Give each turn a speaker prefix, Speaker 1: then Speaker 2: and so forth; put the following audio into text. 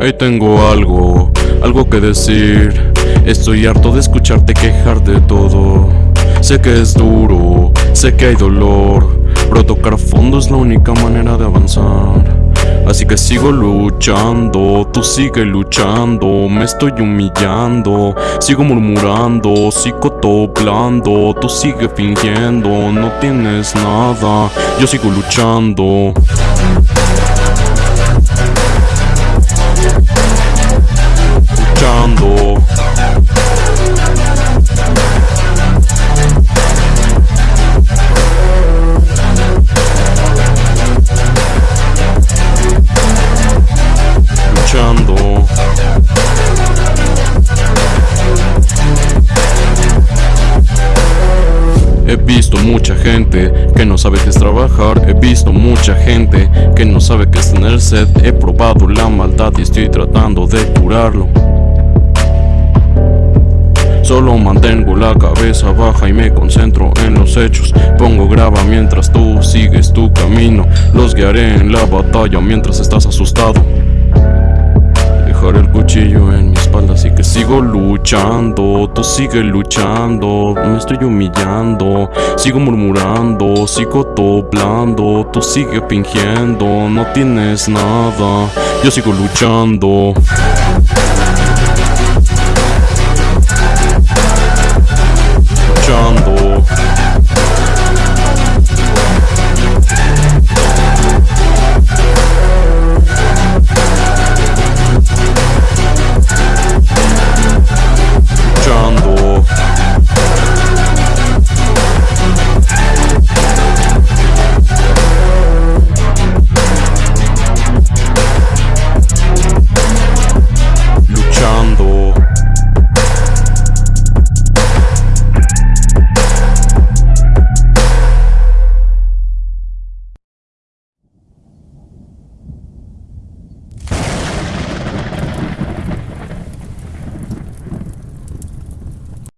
Speaker 1: Ahí tengo algo, algo que decir. Estoy harto de escucharte quejar de todo. Sé que es duro, sé que hay dolor, pero tocar fondo es la única manera de avanzar. Así que sigo luchando, tú sigue luchando, me estoy humillando, sigo murmurando, sigo toplando, tú sigue fingiendo, no tienes nada, yo sigo luchando. Visto mucha gente que no sabe qué es trabajar He visto mucha gente que no sabe qué es tener sed He probado la maldad y estoy tratando de curarlo. Solo mantengo la cabeza baja y me concentro en los hechos Pongo graba mientras tú sigues tu camino Los guiaré en la batalla mientras estás asustado. Dejaré el cuchillo en así que sigo luchando Tú sigues luchando, me estoy humillando Sigo murmurando, sigo toplando Tú sigues fingiendo, no tienes nada Yo sigo Luchando